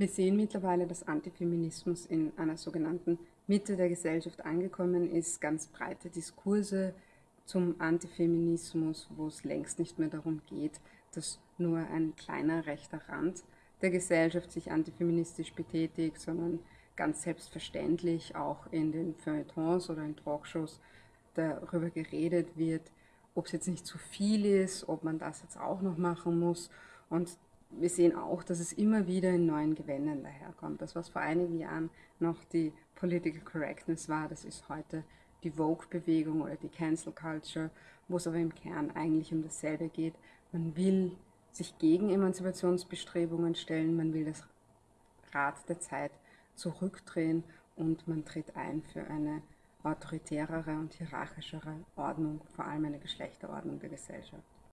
Wir sehen mittlerweile, dass Antifeminismus in einer sogenannten Mitte der Gesellschaft angekommen ist. Ganz breite Diskurse zum Antifeminismus, wo es längst nicht mehr darum geht, dass nur ein kleiner rechter Rand der Gesellschaft sich antifeministisch betätigt, sondern ganz selbstverständlich auch in den Feuilletons oder in Talkshows darüber geredet wird, ob es jetzt nicht zu viel ist, ob man das jetzt auch noch machen muss. Und wir sehen auch, dass es immer wieder in neuen Gewändern daherkommt. Das, was vor einigen Jahren noch die Political Correctness war, das ist heute die Vogue-Bewegung oder die Cancel Culture, wo es aber im Kern eigentlich um dasselbe geht. Man will sich gegen Emanzipationsbestrebungen stellen, man will das Rad der Zeit zurückdrehen und man tritt ein für eine autoritärere und hierarchischere Ordnung, vor allem eine Geschlechterordnung der Gesellschaft.